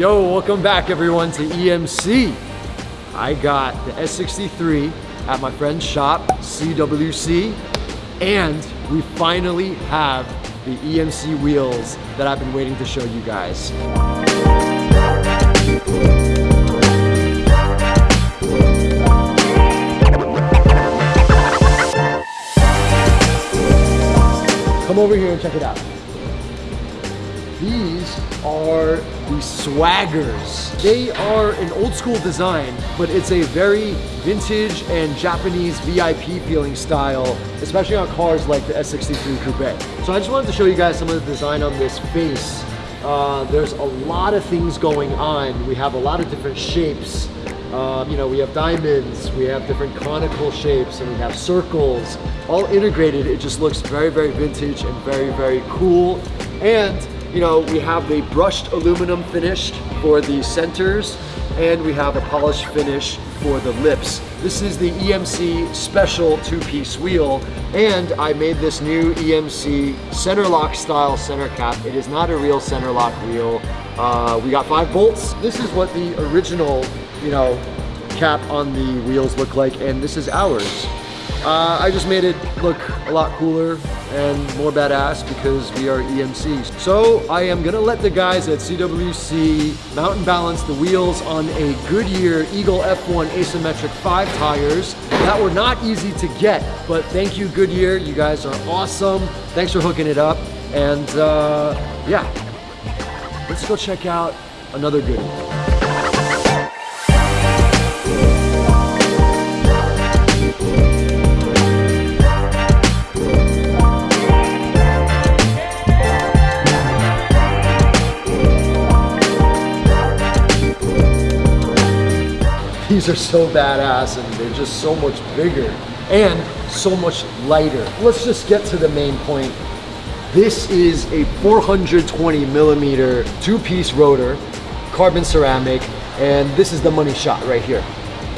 Yo, welcome back everyone to EMC. I got the S63 at my friend's shop, CWC, and we finally have the EMC wheels that I've been waiting to show you guys. Come over here and check it out. These are the Swaggers. They are an old school design, but it's a very vintage and Japanese VIP feeling style, especially on cars like the S63 Coupe. So I just wanted to show you guys some of the design on this face. Uh, there's a lot of things going on. We have a lot of different shapes. Um, you know, we have diamonds, we have different conical shapes, and we have circles. All integrated, it just looks very, very vintage and very, very cool. And, you know, we have the brushed aluminum finish for the centers, and we have a polished finish for the lips. This is the EMC special two-piece wheel, and I made this new EMC center lock style center cap. It is not a real center lock wheel. Uh, we got five bolts. This is what the original you know, cap on the wheels look like, and this is ours. Uh, I just made it look a lot cooler and more badass because we are EMCs. So I am gonna let the guys at CWC mountain balance the wheels on a Goodyear Eagle F1 asymmetric 5 tires that were not easy to get, but thank you Goodyear, you guys are awesome. Thanks for hooking it up. And uh, yeah, let's go check out another Goodyear. These are so badass and they're just so much bigger and so much lighter. Let's just get to the main point. This is a 420 millimeter two-piece rotor, carbon ceramic, and this is the money shot right here,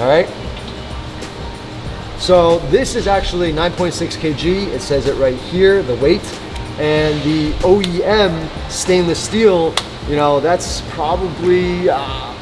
all right? So this is actually 9.6 kg, it says it right here, the weight, and the OEM stainless steel, you know, that's probably, uh,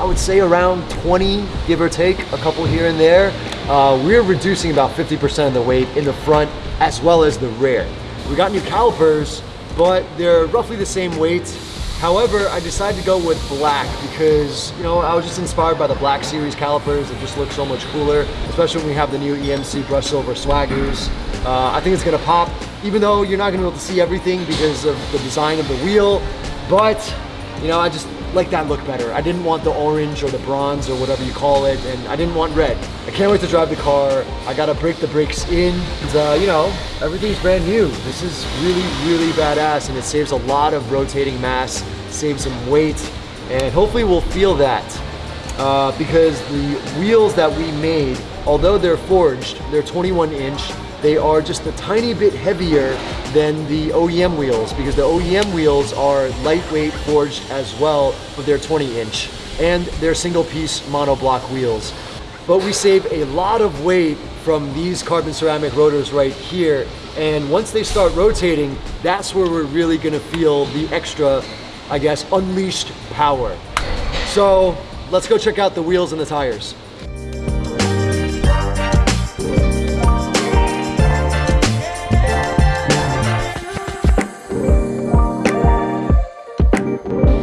I would say around 20, give or take, a couple here and there. Uh, we're reducing about 50% of the weight in the front as well as the rear. We got new calipers, but they're roughly the same weight. However, I decided to go with black because, you know, I was just inspired by the black series calipers. It just looks so much cooler, especially when we have the new EMC brush silver swaggers. Uh, I think it's gonna pop, even though you're not gonna be able to see everything because of the design of the wheel, but, you know, I just, like that look better. I didn't want the orange or the bronze or whatever you call it, and I didn't want red. I can't wait to drive the car. I gotta break the brakes in. And, uh, you know, everything's brand new. This is really, really badass, and it saves a lot of rotating mass, saves some weight, and hopefully we'll feel that. Uh, because the wheels that we made, although they're forged, they're 21 inch, they are just a tiny bit heavier than the OEM wheels because the OEM wheels are lightweight forged as well, but they're 20 inch and they're single piece monoblock wheels. But we save a lot of weight from these carbon ceramic rotors right here. And once they start rotating, that's where we're really gonna feel the extra, I guess, unleashed power. So let's go check out the wheels and the tires.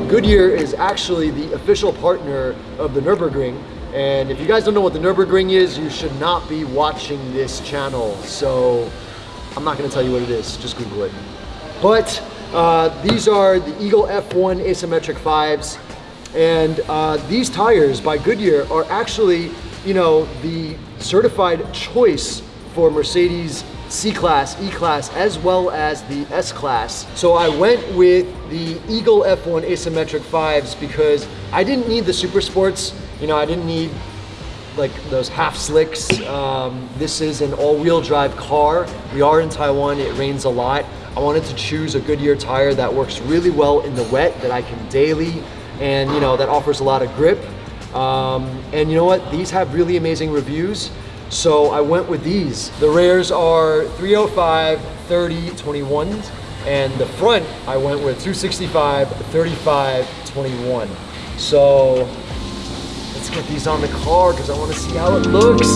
Goodyear is actually the official partner of the Nürburgring. And if you guys don't know what the Nürburgring is, you should not be watching this channel. So I'm not gonna tell you what it is, just Google it. But uh, these are the Eagle F1 asymmetric 5s. And uh, these tires by Goodyear are actually, you know, the certified choice for Mercedes C-Class, E-Class, as well as the S-Class. So I went with the Eagle F1 asymmetric 5s because I didn't need the Super Sports. You know, I didn't need like those half slicks. Um, this is an all-wheel drive car. We are in Taiwan, it rains a lot. I wanted to choose a Goodyear tire that works really well in the wet, that I can daily, and you know, that offers a lot of grip. Um, and you know what, these have really amazing reviews. So I went with these. The rares are 305, 30, 21. And the front, I went with 265, 35, 21. So let's get these on the car because I want to see how it looks.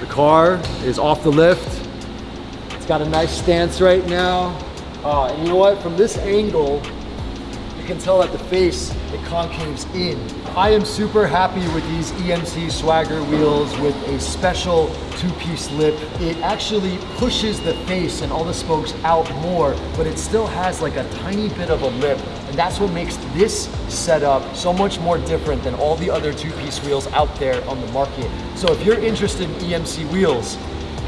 The car is off the lift. Got a nice stance right now. Uh, and you know what? From this angle, you can tell that the face, it concaves in. I am super happy with these EMC Swagger wheels with a special two-piece lip. It actually pushes the face and all the spokes out more, but it still has like a tiny bit of a lip. And that's what makes this setup so much more different than all the other two-piece wheels out there on the market. So if you're interested in EMC wheels,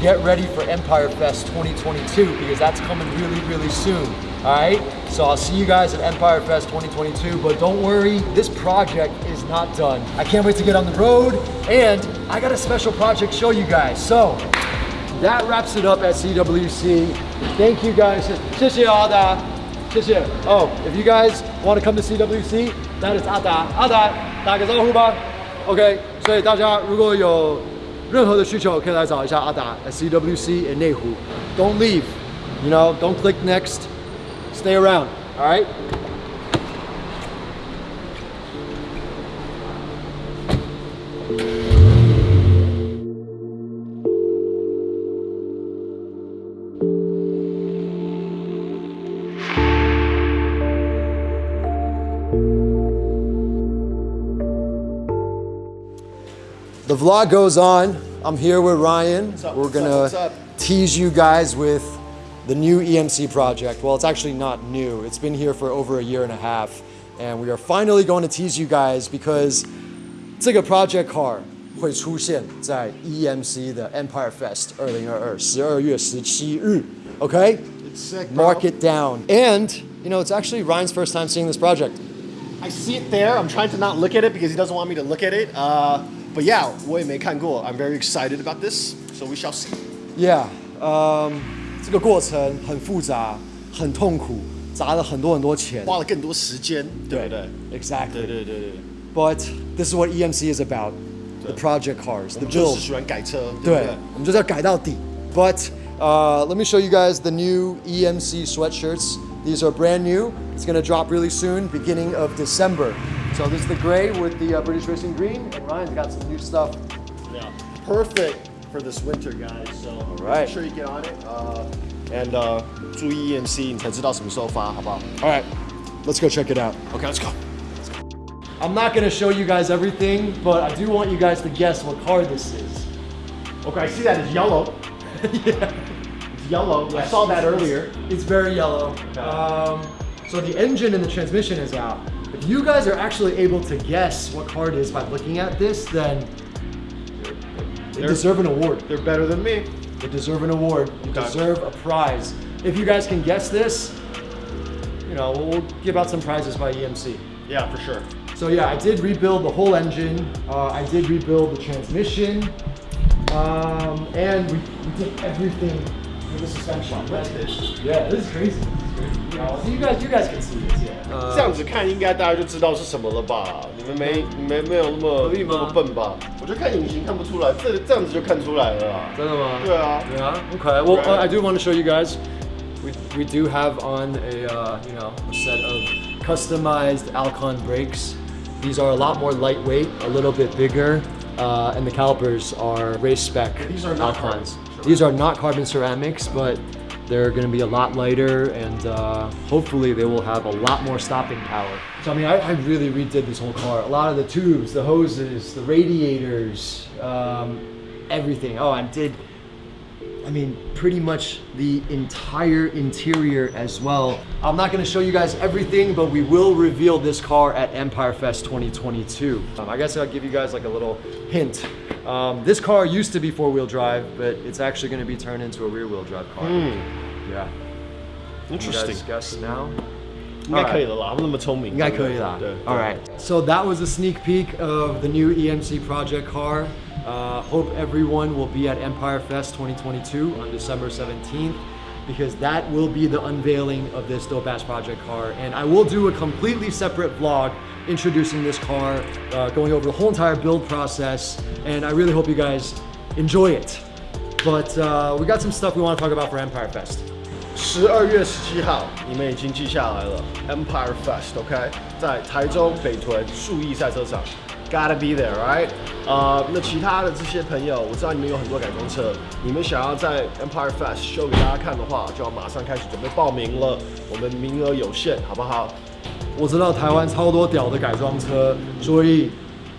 get ready for Empire Fest 2022 because that's coming really, really soon. All right, so I'll see you guys at Empire Fest 2022, but don't worry, this project is not done. I can't wait to get on the road, and I got a special project to show you guys. So that wraps it up at CWC. Thank you guys. 谢谢阿达，谢谢。Oh, if you guys want to come to CWC, that is 阿达。阿达，打个招呼吧。OK，所以大家如果有 任何的需求，可以来找一下阿达 at CWC in 内湖。Don't leave, you know, don't click next. Stay around, all right? The vlog goes on. I'm here with Ryan. up? We're What's up? gonna What's up? tease you guys with the new EMC project. Well, it's actually not new. It's been here for over a year and a half, and we are finally going to tease you guys because 这个 project car 会出现在 EMC 的 Empire Fest 二零二二十二月十七日。Okay? It's sick, bro. Mark it down. And you know, it's actually Ryan's first time seeing this project. I see it there. I'm trying to not look at it because he doesn't want me to look at it. Uh, but yeah, 我也没看过. I'm very excited about this, so we shall see. Yeah，嗯、这个过程很复杂，很痛苦，砸了很多很多钱。花了更多时间，对不对？ Exactly. 对对对对， But this is what EMC is about. The project cars, the 我们就 build. 是喜欢改车，对不对对？，我们就是要改到底。But uh, let me show you guys the new EMC sweatshirts. These are brand new. It's gonna drop really soon, beginning of December. So this is the gray with the uh, British Racing green, and Ryan's got some new stuff. Yeah, perfect for this winter, guys. So right. make sure you get on it. Uh, and uh, 注意 EMC，你才知道什么时候发，好不好 All right, let's go check it out. ？Okay, let's go. I'm not gonna show you guys everything, but I do want you guys to guess what car this is. Okay, I see that it's yellow. yeah. It's yellow. I saw that earlier. It's very yellow. Um, so the engine and the transmission is out. If you guys are actually able to guess what car it is by looking at this, then they deserve an award. They're better than me. They deserve an award. You Okay. deserve a prize. If you guys can guess this, you know, we'll, give out some prizes by EMC. Yeah, for sure. So yeah, I did rebuild the whole engine. Uh, I did rebuild the transmission. Um, and we, we did everything with the suspension. Yeah, this is crazy. This is crazy. Uh, so you guys, you guys can see this. Yeah. 这样子看应该大家就知道是什么了吧？你们没没没有那么可以吗那么笨吧？我觉得看隐形看不出来，这这样子就看出来了啦。真的吗？对啊， Yeah. Okay. Well, Right. uh, I do want to show you guys. We, we do have on a uh, you know a set of customized Alcon brakes. These are a lot more lightweight, a little bit bigger, uh, and the calipers are race spec These are not Alcons. carbon These are not carbon ceramics, but they're going to be a lot lighter, and uh, hopefully they will have a lot more stopping power. So I mean, I, I really redid this whole car. A lot of the tubes, the hoses, the radiators, um, everything. Oh, I did I mean, pretty much the entire interior as well. I'm not gonna show you guys everything, but we will reveal this car at Empire Fest 2022. Um, I guess I'll give you guys like a little hint. Um, this car used to be four-wheel drive, but it's actually gonna be turned into a rear-wheel drive car. Yeah. You Interesting， guys guess now? 应该可以了啦，他们那么聪明，应该可以啦。对 All right. So that was a sneak peek of the new EMC project car. Uh, hope everyone will be at Empire Fest 2022 on December 17th. because that will be the unveiling of this Dope Ass Project car. And I will do a completely separate vlog introducing this car, uh, going over the whole entire build process. And I really hope you guys enjoy it. But uh, we got some stuff we want to talk about for Empire Fest. 十二月十七号，你们已经记下来了，Empire Fest，OK，、在台中北屯树艺赛车场 ，Gotta be there，right？呃，那其他的这些朋友，我知道你们有很多改装车，你们想要在 Empire Fest show 给大家看的话，就要马上开始准备报名了，我们名额有限，好不好？我知道台湾超多屌的改装车，所以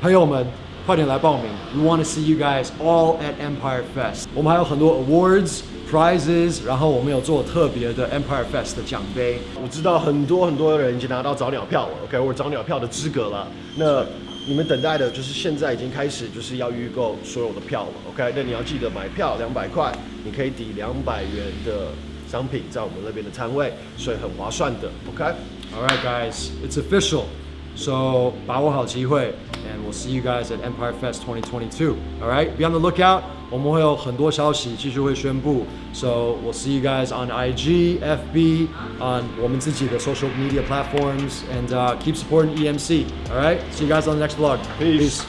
朋友们快点来报名。We want to see you guys all at Empire Fest。我们还有很多 awards。prizes，然后我们有做特别的 Empire Fest 的奖杯。我知道很多很多人已经拿到早鸟票了，OK，我找鸟票的资格了。那你们等待的就是现在已经开始就是要预购所有的票了，OK。那你要记得买票两百块，你可以抵两百元的商品在我们那边的摊位，所以很划算的，OK。All right, guys, it's official. So 把握好机会，and we'll see you guys at Empire Fest 2022. All right, be on the lookout. 我们会有很多消息继续会宣布。So we'll see you guys on IG, FB, on 我们自己的 social media platforms, and uh, keep supporting EMC. All right, see you guys on the next vlog. Peace.